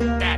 Yeah.